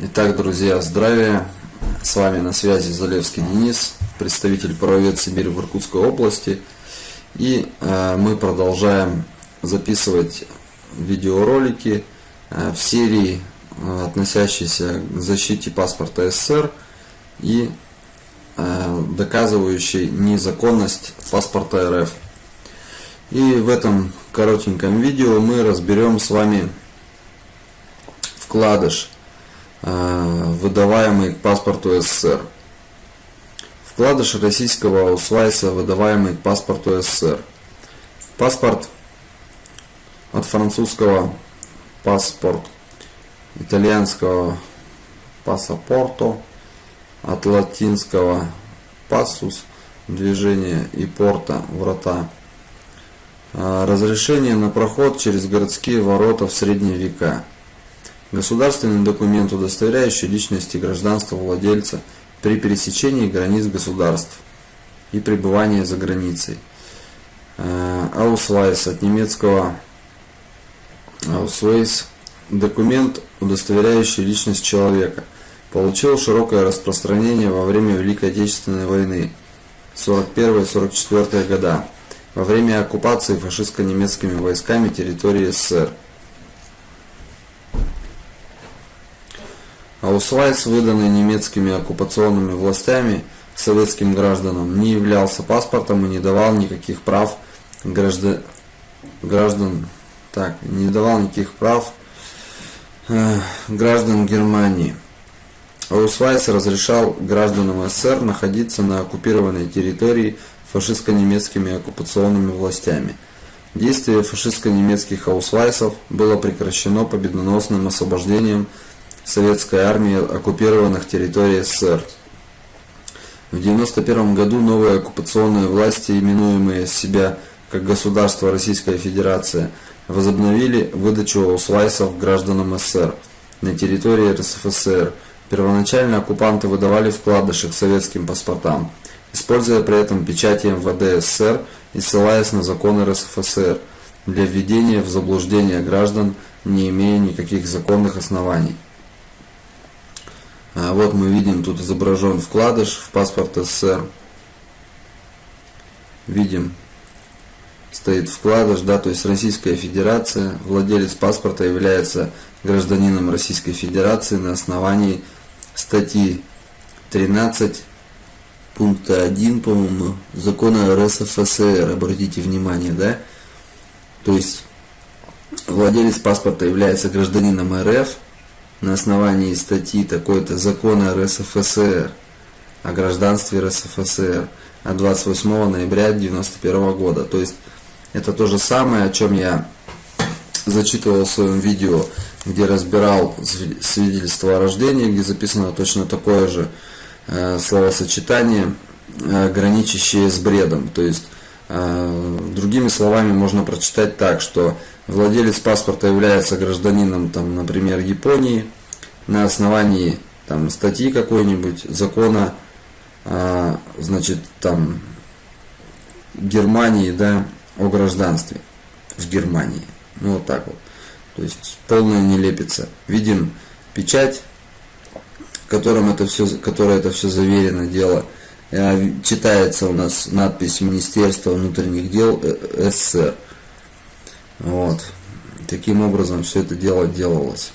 Итак, друзья, здравия! С вами на связи Залевский Денис, представитель правовед Сибири в Иркутской области. И э, мы продолжаем записывать видеоролики э, в серии, э, относящиеся к защите паспорта СССР и э, доказывающей незаконность паспорта РФ. И в этом коротеньком видео мы разберем с вами вкладыш, выдаваемый к паспорту СССР. Вкладыш российского усвайса, выдаваемый к паспорту СССР. Паспорт от французского паспорт, итальянского пассапорто, от латинского пассус, движение и порта, врата. Э, разрешение на проход через городские ворота в средние века. Государственный документ, удостоверяющий личность и гражданство владельца при пересечении границ государств и пребывании за границей. Э, Аусвайс от немецкого Аусвайс документ, удостоверяющий личность человека, получил широкое распространение во время Великой Отечественной войны 41-44 года во время оккупации фашистско-немецкими войсками территории СССР. Аусвайс, выданный немецкими оккупационными властями советским гражданам, не являлся паспортом и не давал никаких прав граждан, граждан так, не давал никаких прав э, граждан Германии. Аусвайс разрешал гражданам СССР находиться на оккупированной территории фашистско-немецкими оккупационными властями. Действие фашистско-немецких аусвайсов было прекращено победоносным освобождением советской армии оккупированных территорий СССР. В 1991 году новые оккупационные власти, именуемые себя как Государство Российская Федерация, возобновили выдачу аусвайсов гражданам СССР на территории РСФСР. Первоначально оккупанты выдавали вкладыши к советским паспортам – используя при этом печати МВД СССР и ссылаясь на законы РСФСР для введения в заблуждение граждан, не имея никаких законных оснований. А вот мы видим, тут изображен вкладыш в паспорт СССР. Видим, стоит вкладыш, да, то есть Российская Федерация, владелец паспорта является гражданином Российской Федерации на основании статьи 13 пункта 1, по-моему, закона РСФСР, обратите внимание, да? То есть владелец паспорта является гражданином РФ на основании статьи такой-то закона РСФСР о гражданстве РСФСР от 28 ноября 1991 года. То есть это то же самое, о чем я зачитывал в своем видео, где разбирал свидетельство о рождении, где записано точно такое же Э, словосочетание, э, граничащее с бредом. То есть, э, другими словами, можно прочитать так, что владелец паспорта является гражданином, там, например, Японии на основании там, статьи какой-нибудь, закона, значит, там, Германии, да, о гражданстве в Германии. Ну, вот так вот. То есть, полная нелепица. Видим печать которым это все, которое это все заверено дело, э, читается у нас надпись Министерства внутренних дел э, СССР. Вот. Таким образом все это дело делалось.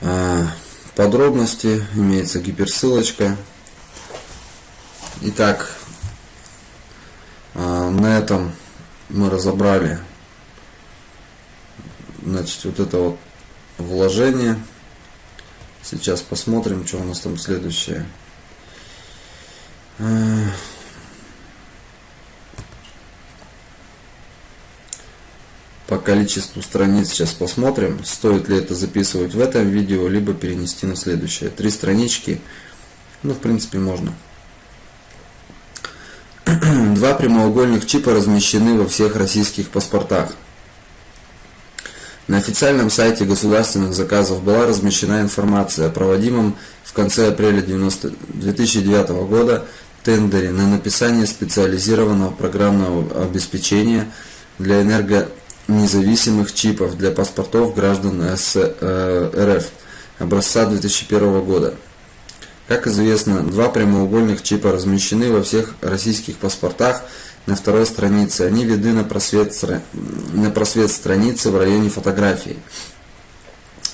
А, подробности, имеется гиперссылочка. Итак, а, на этом мы разобрали значит, вот это вот вложение. Сейчас посмотрим, что у нас там следующее. По количеству страниц сейчас посмотрим, стоит ли это записывать в этом видео, либо перенести на следующее. Три странички, ну в принципе можно. Два прямоугольных чипа размещены во всех российских паспортах. На официальном сайте государственных заказов была размещена информация о проводимом в конце апреля 90, 2009 года тендере на написание специализированного программного обеспечения для независимых чипов для паспортов граждан СС, э, РФ образца 2001 года. Как известно, два прямоугольных чипа размещены во всех российских паспортах на второй странице. Они видны на просвет, на просвет страницы в районе фотографии.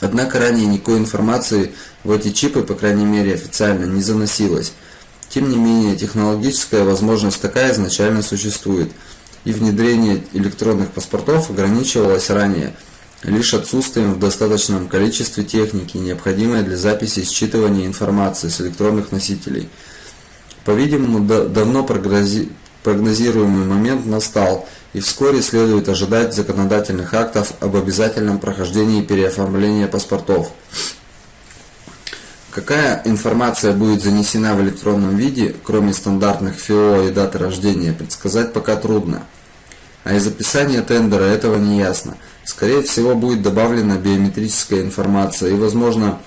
Однако ранее никакой информации в эти чипы, по крайней мере официально, не заносилось. Тем не менее, технологическая возможность такая изначально существует, и внедрение электронных паспортов ограничивалось ранее лишь отсутствием в достаточном количестве техники, необходимой для записи и считывания информации с электронных носителей. По-видимому, давно прогнозируемый момент настал, и вскоре следует ожидать законодательных актов об обязательном прохождении переоформления паспортов. Какая информация будет занесена в электронном виде, кроме стандартных ФИО и даты рождения, предсказать пока трудно. А из описания тендера этого не ясно. Скорее всего будет добавлена биометрическая информация и, возможно,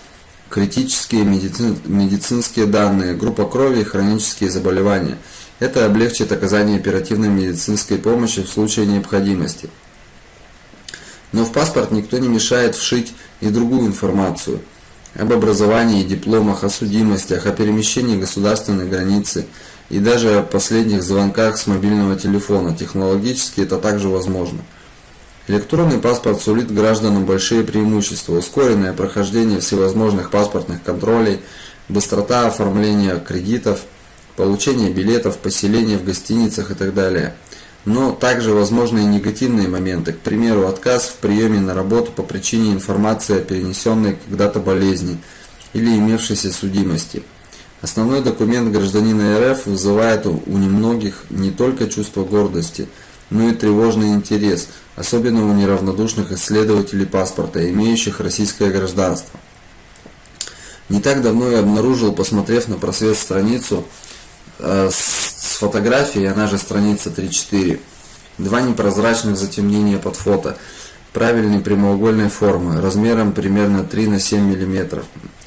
критические медицинские данные, группа крови и хронические заболевания. Это облегчит оказание оперативной медицинской помощи в случае необходимости. Но в паспорт никто не мешает вшить и другую информацию – об образовании, дипломах, о судимостях, о перемещении государственной границы и даже о последних звонках с мобильного телефона. Технологически это также возможно. Электронный паспорт сулит гражданам большие преимущества, ускоренное прохождение всевозможных паспортных контролей, быстрота оформления кредитов, получение билетов, поселение в гостиницах и так далее – но также возможны и негативные моменты, к примеру, отказ в приеме на работу по причине информации о перенесенной когда-то болезни или имевшейся судимости. Основной документ гражданина РФ вызывает у немногих не только чувство гордости, но и тревожный интерес, особенно у неравнодушных исследователей паспорта, имеющих российское гражданство. Не так давно я обнаружил, посмотрев на просвет страницу, э, с фотографией, она же страница 3.4. Два непрозрачных затемнения под фото, правильной прямоугольной формы, размером примерно 3 на 7 мм.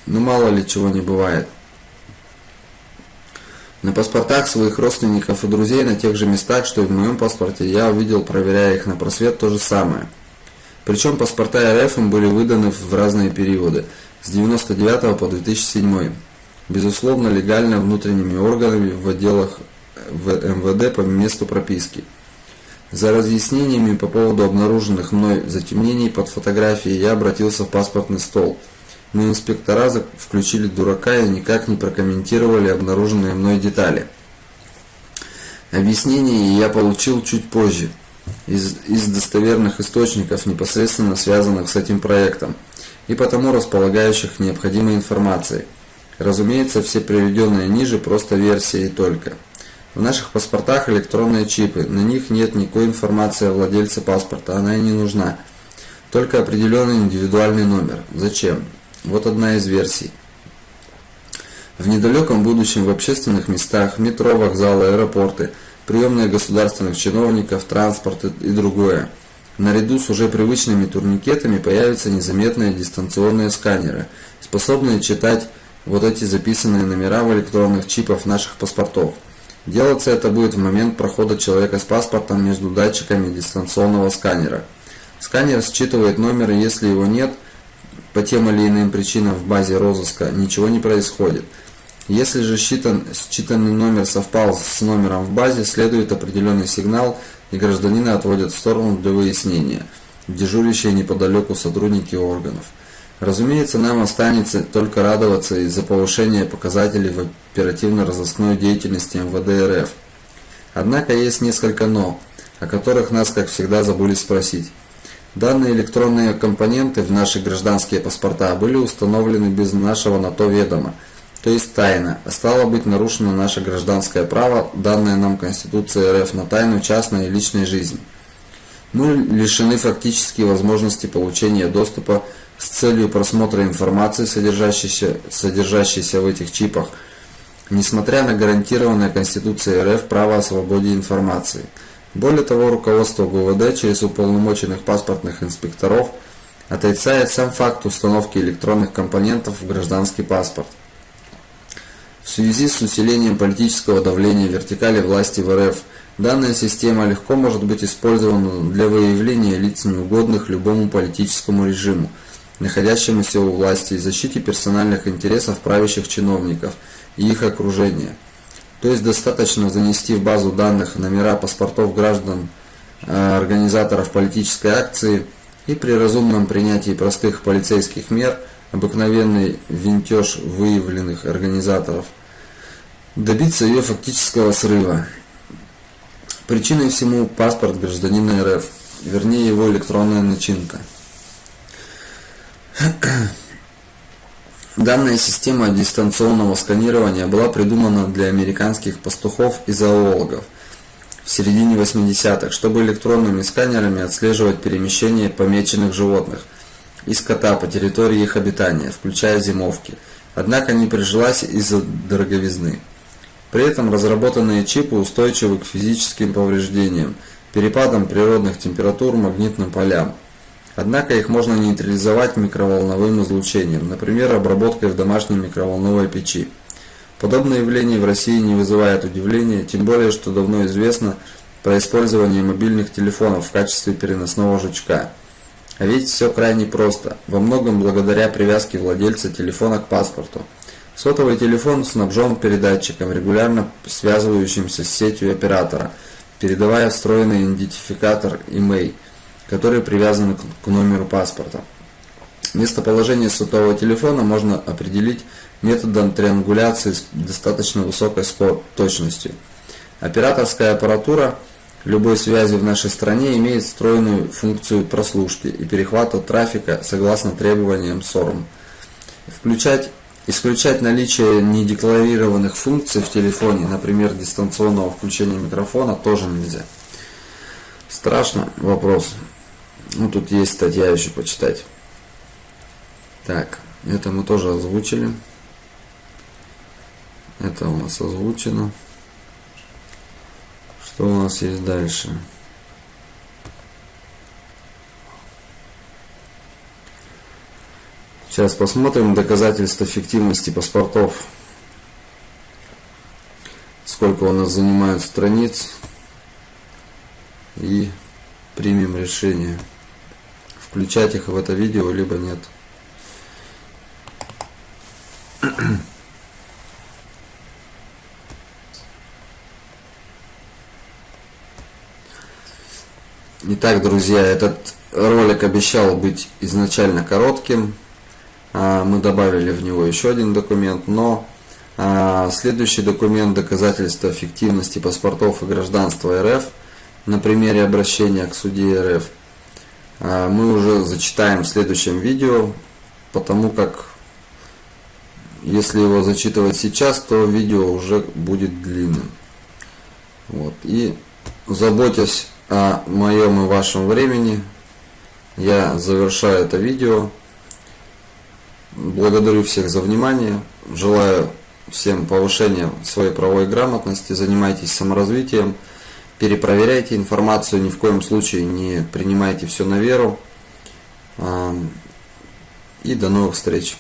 Ну мало ли чего не бывает. На паспортах своих родственников и друзей на тех же местах, что и в моем паспорте, я увидел, проверяя их на просвет, то же самое. Причем паспорта РФ им были выданы в разные периоды, с 99 по 2007. Безусловно, легально внутренними органами в отделах в МВД по месту прописки. За разъяснениями по поводу обнаруженных мной затемнений под фотографией я обратился в паспортный стол. Но инспектора включили дурака и никак не прокомментировали обнаруженные мной детали. Объяснение я получил чуть позже, из, из достоверных источников, непосредственно связанных с этим проектом, и потому располагающих необходимой информацией. Разумеется, все приведенные ниже просто версии и только. В наших паспортах электронные чипы, на них нет никакой информации о владельце паспорта, она и не нужна. Только определенный индивидуальный номер. Зачем? Вот одна из версий. В недалеком будущем в общественных местах, метро, вокзалы, аэропорты, приемные государственных чиновников, транспорт и другое. Наряду с уже привычными турникетами появятся незаметные дистанционные сканеры, способные читать вот эти записанные номера в электронных чипах наших паспортов. Делаться это будет в момент прохода человека с паспортом между датчиками дистанционного сканера. Сканер считывает номер, если его нет, по тем или иным причинам в базе розыска ничего не происходит. Если же считан, считанный номер совпал с номером в базе, следует определенный сигнал, и гражданина отводят в сторону для выяснения, дежурящие неподалеку сотрудники органов. Разумеется, нам останется только радоваться из-за повышения показателей в оперативно-розыскной деятельности МВД РФ. Однако есть несколько «но», о которых нас, как всегда, забыли спросить. Данные электронные компоненты в наши гражданские паспорта были установлены без нашего на то ведома, то есть тайно, а стало быть нарушено наше гражданское право, данное нам Конституцией РФ на тайну частной и личной жизни. Мы лишены фактически возможности получения доступа с целью просмотра информации, содержащейся, содержащейся в этих чипах, несмотря на гарантированное Конституцией РФ право о свободе информации. Более того, руководство ГУВД через уполномоченных паспортных инспекторов отрицает сам факт установки электронных компонентов в гражданский паспорт. В связи с усилением политического давления вертикали власти в РФ Данная система легко может быть использована для выявления лиц неугодных любому политическому режиму, находящемуся у власти и защите персональных интересов правящих чиновников и их окружения. То есть достаточно занести в базу данных номера паспортов граждан э, организаторов политической акции и при разумном принятии простых полицейских мер обыкновенный винтеж выявленных организаторов добиться ее фактического срыва. Причиной всему паспорт гражданина РФ, вернее его электронная начинка. Данная система дистанционного сканирования была придумана для американских пастухов и зоологов в середине 80-х, чтобы электронными сканерами отслеживать перемещение помеченных животных и скота по территории их обитания, включая зимовки. Однако не прижилась из-за дороговизны. При этом разработанные чипы устойчивы к физическим повреждениям, перепадам природных температур, магнитным полям. Однако их можно нейтрализовать микроволновым излучением, например, обработкой в домашней микроволновой печи. Подобное явление в России не вызывает удивления, тем более, что давно известно про использование мобильных телефонов в качестве переносного жучка. А ведь все крайне просто, во многом благодаря привязке владельца телефона к паспорту. Сотовый телефон снабжен передатчиком, регулярно связывающимся с сетью оператора, передавая встроенный идентификатор email, который привязан к номеру паспорта. Местоположение сотового телефона можно определить методом триангуляции с достаточно высокой точностью. Операторская аппаратура любой связи в нашей стране имеет встроенную функцию прослушки и перехвата трафика согласно требованиям СОРМ. Включать Исключать наличие недекларированных функций в телефоне, например, дистанционного включения микрофона, тоже нельзя. Страшно? Вопрос. Ну, тут есть статья еще почитать. Так, это мы тоже озвучили. Это у нас озвучено. Что у нас есть дальше? Сейчас посмотрим доказательства фиктивности паспортов. Сколько у нас занимают страниц. И примем решение. Включать их в это видео, либо нет. Итак, друзья, этот ролик обещал быть изначально коротким. А, мы добавили в него еще один документ, но а, следующий документ доказательства фиктивности паспортов и гражданства РФ на примере обращения к суде РФ мы уже зачитаем в следующем видео, потому как если его зачитывать сейчас, то видео уже будет длинным. Вот. И заботясь о моем и вашем времени, я завершаю это видео. Благодарю всех за внимание. Желаю всем повышения своей правовой грамотности. Занимайтесь саморазвитием. Перепроверяйте информацию. Ни в коем случае не принимайте все на веру. И до новых встреч.